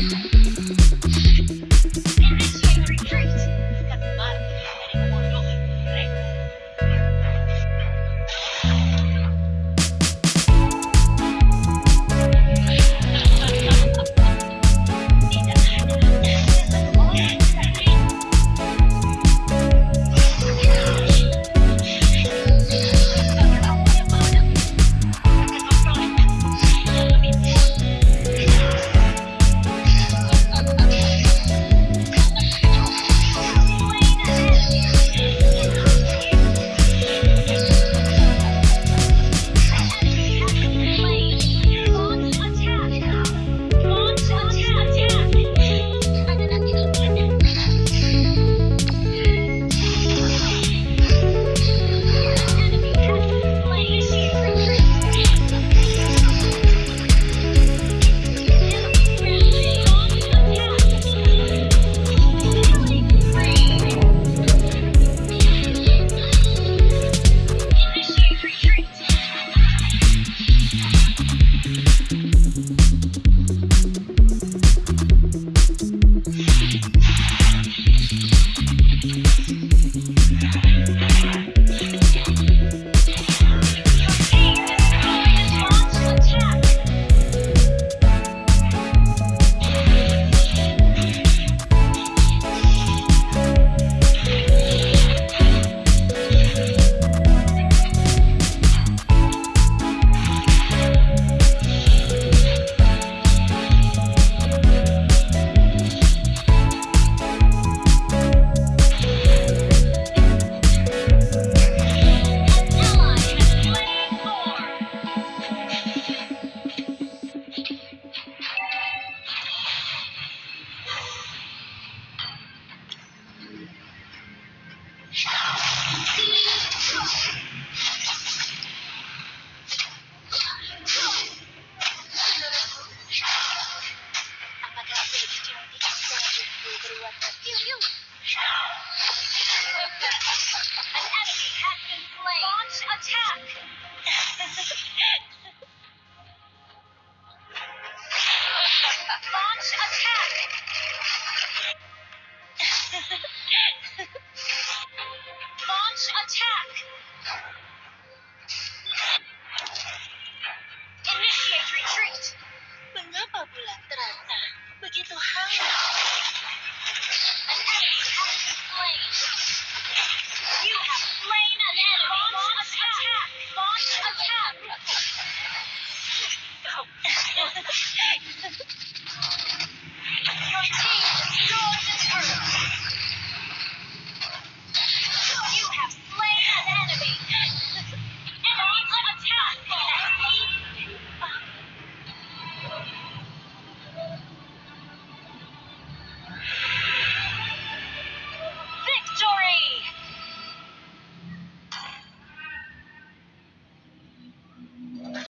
podcast. Thank you. you, you. An enemy has been slain. Launch attack.